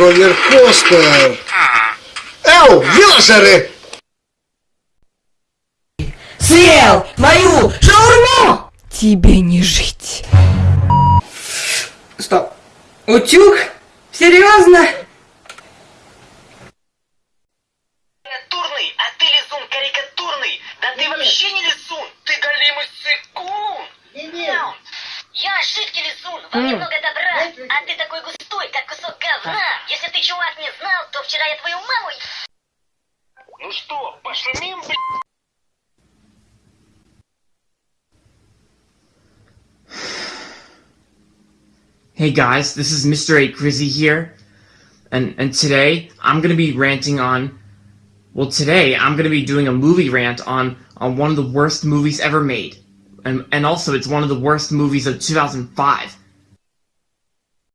роллер-костер. Эу, вилажеры! Съел мою шаурму! Тебе не жить. Стоп. Утюг? Серьезно? Карикатурный, а ты лизун карикатурный. Да ты вообще не лизун, ты голимый сыкун. Я жидкий лизун, во мне много добра, а ты такой густой. Если ты, чувак, не знал, то вчера я твою маму... Ну что, пошумим, блядь? Hey guys, this is Mr. 8 Grizzy here, and, and today I'm gonna be ranting on, well today I'm gonna be doing a movie rant on, on one of the worst movies ever made, and, and also it's one of the worst movies of 2005.